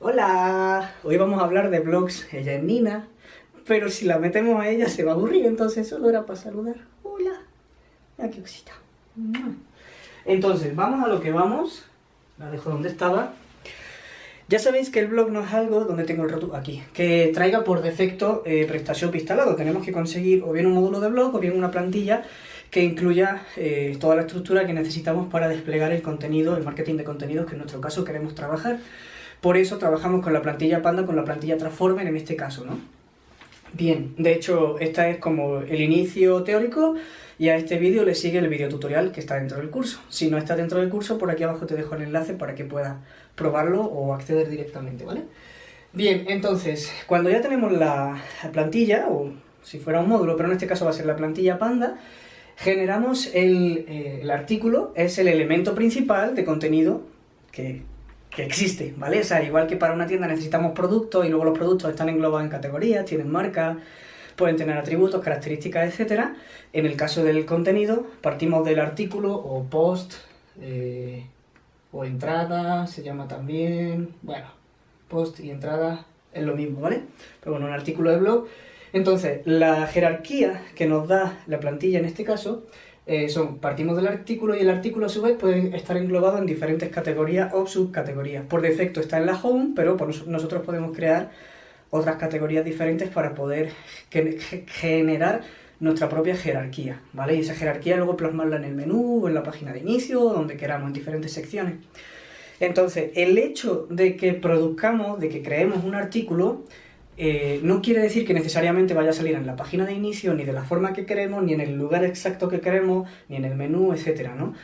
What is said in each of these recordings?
Hola, hoy vamos a hablar de blogs, ella es Nina, pero si la metemos a ella se va a aburrir, entonces solo era para saludar. Hola, mira qué cosita. Entonces, vamos a lo que vamos, la dejo donde estaba. Ya sabéis que el blog no es algo, donde tengo el rótulo, aquí, que traiga por defecto eh, PrestaShop instalado. Tenemos que conseguir o bien un módulo de blog o bien una plantilla que incluya eh, toda la estructura que necesitamos para desplegar el contenido, el marketing de contenidos que en nuestro caso queremos trabajar. Por eso trabajamos con la plantilla Panda, con la plantilla Transformer en este caso, ¿no? Bien, de hecho, esta es como el inicio teórico y a este vídeo le sigue el vídeo tutorial que está dentro del curso. Si no está dentro del curso, por aquí abajo te dejo el enlace para que puedas probarlo o acceder directamente, ¿vale? Bien, entonces, cuando ya tenemos la plantilla, o si fuera un módulo, pero en este caso va a ser la plantilla Panda, generamos el, eh, el artículo, es el elemento principal de contenido que que existe, ¿vale? O sea, igual que para una tienda necesitamos productos y luego los productos están englobados en categorías, tienen marcas, pueden tener atributos, características, etc. En el caso del contenido, partimos del artículo o post eh, o entrada, se llama también, bueno, post y entrada es lo mismo, ¿vale? Pero bueno, un artículo de blog. Entonces, la jerarquía que nos da la plantilla en este caso eh, son, partimos del artículo y el artículo a su vez puede estar englobado en diferentes categorías o subcategorías. Por defecto está en la home, pero nosotros podemos crear otras categorías diferentes para poder generar nuestra propia jerarquía, ¿vale? Y esa jerarquía luego plasmarla en el menú o en la página de inicio, donde queramos, en diferentes secciones. Entonces, el hecho de que produzcamos, de que creemos un artículo, eh, no quiere decir que necesariamente vaya a salir en la página de inicio, ni de la forma que queremos, ni en el lugar exacto que queremos, ni en el menú, etcétera, ¿no?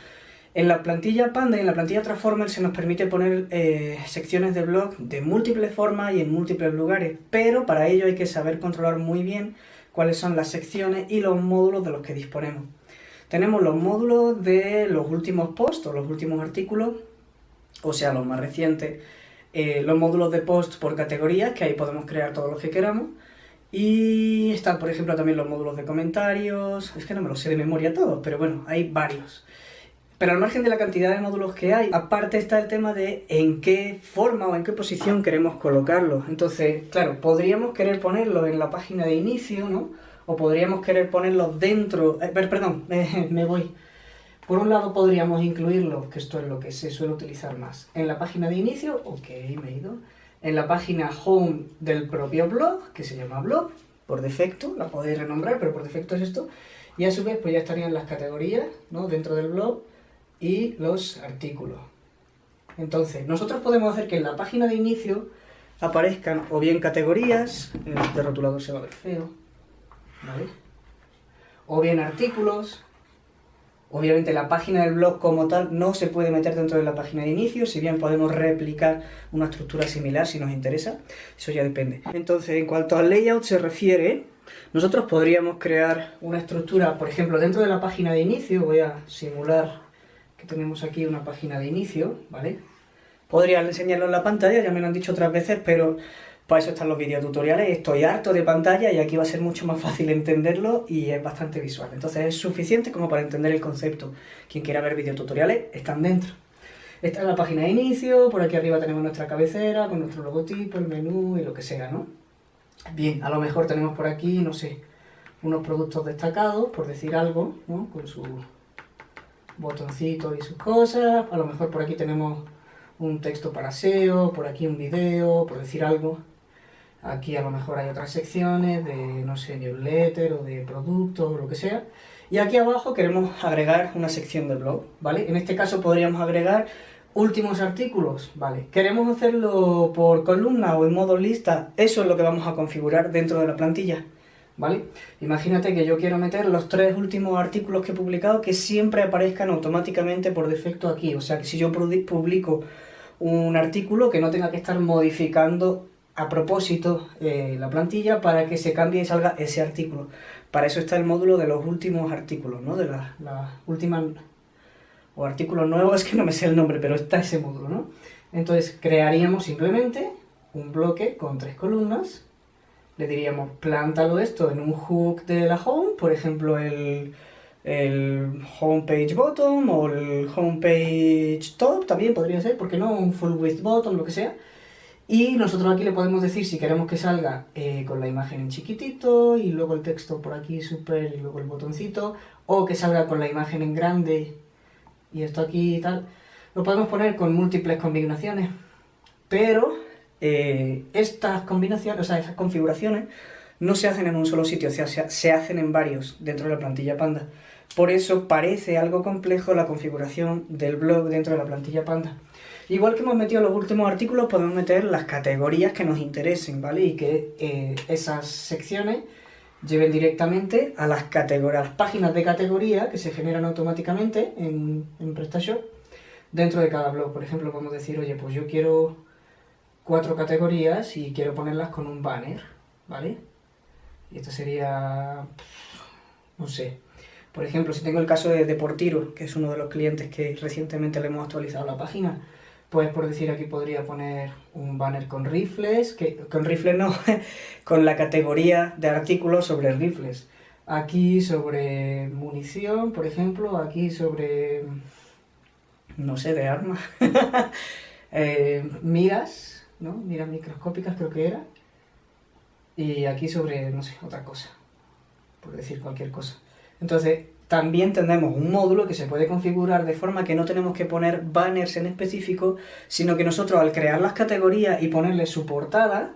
En la plantilla Panda y en la plantilla Transformer se nos permite poner eh, secciones de blog de múltiples formas y en múltiples lugares, pero para ello hay que saber controlar muy bien cuáles son las secciones y los módulos de los que disponemos. Tenemos los módulos de los últimos posts o los últimos artículos, o sea, los más recientes, eh, los módulos de post por categorías, que ahí podemos crear todos los que queramos, y están, por ejemplo, también los módulos de comentarios, es que no me los sé de memoria todos, pero bueno, hay varios. Pero al margen de la cantidad de módulos que hay, aparte está el tema de en qué forma o en qué posición queremos colocarlos. Entonces, claro, podríamos querer ponerlos en la página de inicio, ¿no? O podríamos querer ponerlos dentro... Eh, perdón, me voy. Por un lado podríamos incluirlo, que esto es lo que se suele utilizar más, en la página de inicio, ok, me he ido, en la página home del propio blog, que se llama blog, por defecto, la podéis renombrar, pero por defecto es esto, y a su vez pues ya estarían las categorías, ¿no? dentro del blog, y los artículos. Entonces, nosotros podemos hacer que en la página de inicio aparezcan o bien categorías, este rotulador se va a ver feo, ¿vale? O bien artículos, Obviamente la página del blog como tal no se puede meter dentro de la página de inicio, si bien podemos replicar una estructura similar si nos interesa, eso ya depende. Entonces, en cuanto al layout se refiere, nosotros podríamos crear una estructura, por ejemplo, dentro de la página de inicio, voy a simular que tenemos aquí una página de inicio, ¿vale? Podría enseñarlo en la pantalla, ya me lo han dicho otras veces, pero para eso están los videotutoriales, estoy harto de pantalla y aquí va a ser mucho más fácil entenderlo y es bastante visual. Entonces es suficiente como para entender el concepto. Quien quiera ver videotutoriales están dentro. Esta es la página de inicio, por aquí arriba tenemos nuestra cabecera con nuestro logotipo, el menú y lo que sea, ¿no? Bien, a lo mejor tenemos por aquí, no sé, unos productos destacados, por decir algo, ¿no? Con su botoncito y sus cosas. A lo mejor por aquí tenemos un texto para SEO, por aquí un video, por decir algo. Aquí a lo mejor hay otras secciones de, no sé, newsletter o de productos o lo que sea. Y aquí abajo queremos agregar una sección de blog, ¿vale? En este caso podríamos agregar últimos artículos, ¿vale? Queremos hacerlo por columna o en modo lista, eso es lo que vamos a configurar dentro de la plantilla, ¿vale? Imagínate que yo quiero meter los tres últimos artículos que he publicado que siempre aparezcan automáticamente por defecto aquí, o sea que si yo publico un artículo que no tenga que estar modificando a propósito eh, la plantilla para que se cambie y salga ese artículo. Para eso está el módulo de los últimos artículos, ¿no? De las la últimas... o artículos nuevos, es que no me sé el nombre, pero está ese módulo, ¿no? Entonces crearíamos simplemente un bloque con tres columnas, le diríamos plántalo esto en un hook de la home, por ejemplo el, el homepage bottom o el homepage top, también podría ser, porque no? Un full width bottom, lo que sea, Y nosotros aquí le podemos decir si queremos que salga eh, con la imagen en chiquitito y luego el texto por aquí super y luego el botoncito, o que salga con la imagen en grande y esto aquí y tal. Lo podemos poner con múltiples combinaciones, pero eh, estas combinaciones, o sea, esas configuraciones no se hacen en un solo sitio, o sea, se hacen en varios dentro de la plantilla Panda. Por eso parece algo complejo la configuración del blog dentro de la plantilla Panda. Igual que hemos metido los últimos artículos, podemos meter las categorías que nos interesen, ¿vale? Y que eh, esas secciones lleven directamente a las, categorías, páginas de categoría que se generan automáticamente en, en PrestaShop dentro de cada blog. Por ejemplo, podemos decir, oye, pues yo quiero cuatro categorías y quiero ponerlas con un banner, ¿vale? Y esto sería, no sé, por ejemplo, si tengo el caso de Deportiro, que es uno de los clientes que recientemente le hemos actualizado la página, pues por decir aquí podría poner un banner con rifles, que con rifles no, con la categoría de artículos sobre rifles. Aquí sobre munición, por ejemplo, aquí sobre, no sé, de armas. eh, miras, ¿no? Miras microscópicas creo que era. Y aquí sobre, no sé, otra cosa, por decir cualquier cosa. Entonces, también tenemos un módulo que se puede configurar de forma que no tenemos que poner banners en específico, sino que nosotros al crear las categorías y ponerle su portada,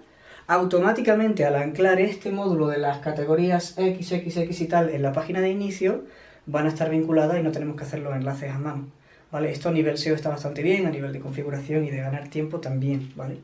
automáticamente al anclar este módulo de las categorías XXX y tal en la página de inicio, van a estar vinculadas y no tenemos que hacer los enlaces a mano. ¿Vale? Esto a nivel SEO está bastante bien, a nivel de configuración y de ganar tiempo también, ¿vale?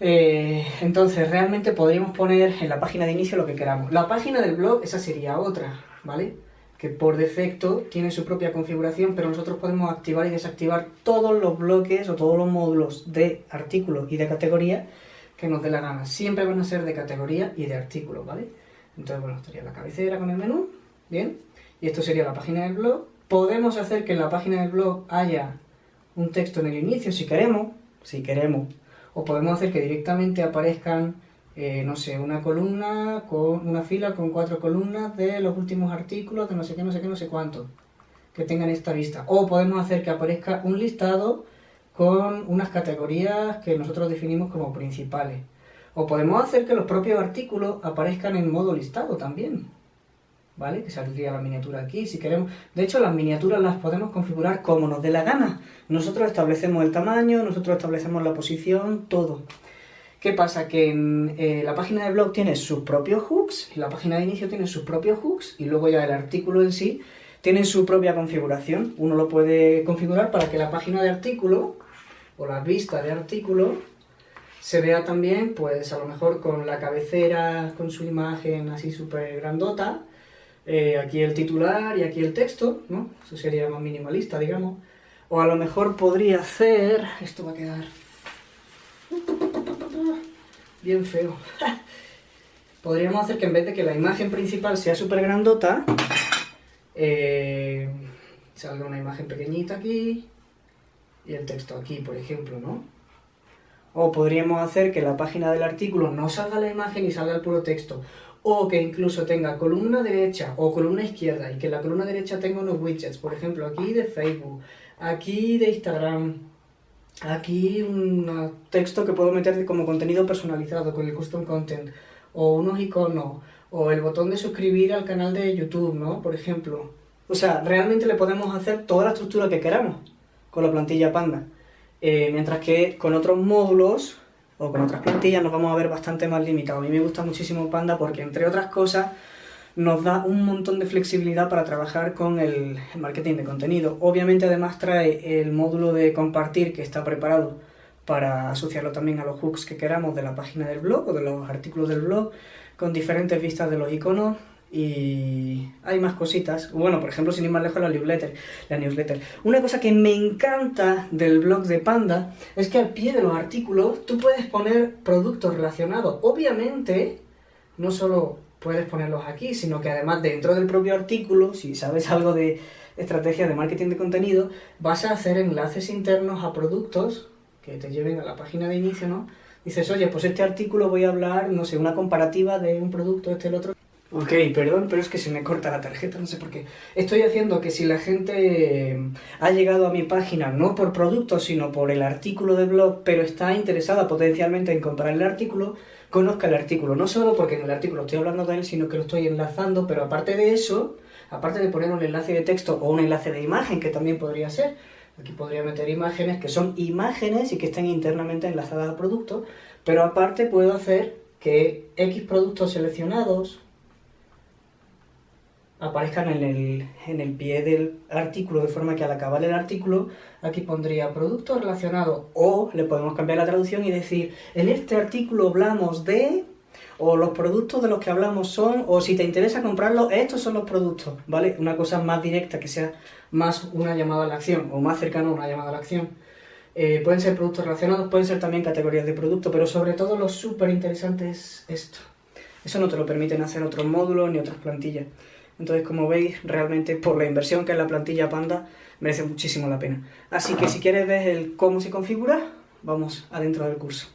Eh, entonces, realmente podríamos poner en la página de inicio lo que queramos. La página del blog, esa sería otra, ¿vale? Que por defecto tiene su propia configuración, pero nosotros podemos activar y desactivar todos los bloques o todos los módulos de artículo y de categoría que nos dé la gana. Siempre van a ser de categoría y de artículo, ¿vale? Entonces, bueno, estaría la cabecera con el menú, ¿bien? Y esto sería la página del blog. Podemos hacer que en la página del blog haya un texto en el inicio si queremos, si queremos. O podemos hacer que directamente aparezcan eh, no sé, una columna con una fila con cuatro columnas de los últimos artículos de no sé qué, no sé qué, no sé cuánto, que tengan esta vista. O podemos hacer que aparezca un listado con unas categorías que nosotros definimos como principales. O podemos hacer que los propios artículos aparezcan en modo listado también. ¿Vale? Que saldría la miniatura aquí, si queremos... De hecho, las miniaturas las podemos configurar como nos dé la gana. Nosotros establecemos el tamaño, nosotros establecemos la posición, todo. ¿Qué pasa? Que en eh, la página de blog tiene sus propios hooks, la página de inicio tiene sus propios hooks, y luego ya el artículo en sí tiene su propia configuración. Uno lo puede configurar para que la página de artículo, o la vista de artículo, se vea también, pues a lo mejor con la cabecera, con su imagen así súper grandota, eh, aquí el titular y aquí el texto, ¿no? Eso sería más minimalista, digamos. O a lo mejor podría hacer... Esto va a quedar bien feo. Podríamos hacer que en vez de que la imagen principal sea súper grandota, eh, salga una imagen pequeñita aquí y el texto aquí, por ejemplo, ¿no? O podríamos hacer que la página del artículo no salga la imagen y salga el puro texto. O que incluso tenga columna derecha o columna izquierda y que la columna derecha tenga unos widgets, por ejemplo, aquí de Facebook, aquí de Instagram, aquí un texto que puedo meter como contenido personalizado con el custom content, o unos iconos, o el botón de suscribir al canal de YouTube, ¿no? Por ejemplo. O sea, realmente le podemos hacer toda la estructura que queramos con la plantilla Panda. Eh, mientras que con otros módulos o con otras plantillas nos vamos a ver bastante más limitados. A mí me gusta muchísimo Panda porque, entre otras cosas, nos da un montón de flexibilidad para trabajar con el marketing de contenido. Obviamente además trae el módulo de compartir que está preparado para asociarlo también a los hooks que queramos de la página del blog o de los artículos del blog con diferentes vistas de los iconos y hay más cositas. Bueno, por ejemplo, sin ir más lejos, la newsletter, la newsletter. Una cosa que me encanta del blog de Panda es que al pie de los artículos tú puedes poner productos relacionados. Obviamente, no solo puedes ponerlos aquí, sino que además dentro del propio artículo, si sabes algo de estrategia de marketing de contenido, vas a hacer enlaces internos a productos que te lleven a la página de inicio, ¿no? Dices, oye, pues este artículo voy a hablar, no sé, una comparativa de un producto, este, el otro. Ok, perdón, pero es que se me corta la tarjeta, no sé por qué. Estoy haciendo que si la gente eh, ha llegado a mi página no por producto, sino por el artículo de blog, pero está interesada potencialmente en comprar el artículo, conozca el artículo. No solo porque en el artículo estoy hablando de él, sino que lo estoy enlazando, pero aparte de eso, aparte de poner un enlace de texto o un enlace de imagen, que también podría ser, aquí podría meter imágenes que son imágenes y que estén internamente enlazadas al producto, pero aparte puedo hacer que X productos seleccionados aparezcan en el, en el pie del artículo, de forma que al acabar el artículo aquí pondría producto relacionado o le podemos cambiar la traducción y decir en este artículo hablamos de o los productos de los que hablamos son, o si te interesa comprarlo, estos son los productos, ¿vale? Una cosa más directa, que sea más una llamada a la acción, o más cercano a una llamada a la acción. Eh, pueden ser productos relacionados, pueden ser también categorías de producto, pero sobre todo lo súper interesante es esto. Eso no te lo permiten hacer otros módulos ni otras plantillas. Entonces, como veis, realmente por la inversión que es la plantilla Panda, merece muchísimo la pena. Así que si quieres ver el cómo se configura, vamos adentro del curso.